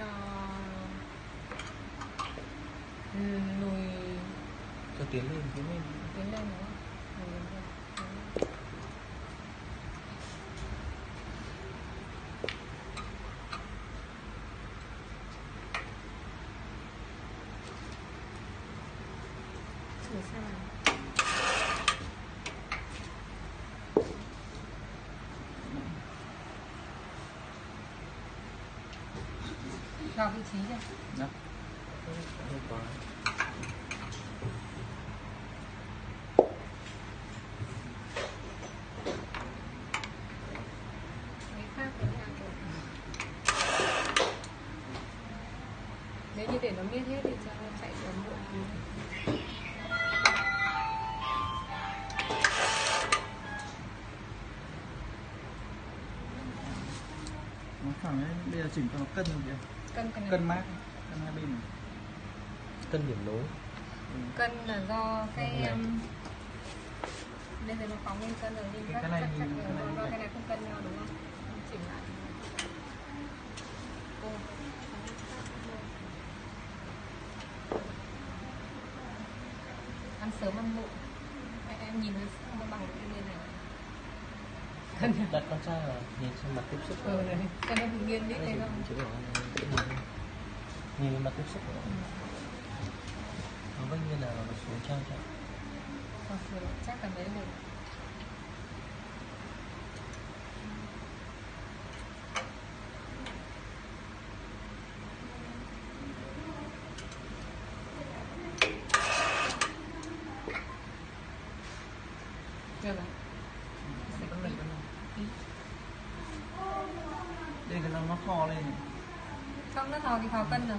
cho ừ, lùi. Cho tiến lên tiến lên. Tiến lên đúng không? Thử xem nào? Vào vị trí đó với nhà của nếu như để nó miết hết thì cho nó chạy ấm bộ nó phẳng đấy bây giờ chỉnh cho nó cân kìa. Cân này cân mát cân hai bên này. Cân điểm nối cân là do cái um, bây giờ nó phóng lên cân rồi nhưng Cái- này các, nhìn- cái này do cái này. không cân nhau đúng không? Chỉnh lại. Ô, ăn sớm ăn muộn. Em, em nhìn nó nó bằng cân đặt con trai vào nhìn xem mặt tiếp xúc ừ này cho bị nghiêng Đây thấy không? Là nhìn mặt tiếp xúc của nó vâng như là nó xuống trang rồi, chắc là mấy được được rồi cân này cân này Tí. đây cái nó nó kho lên này. xong nó thò thì thò cân rồi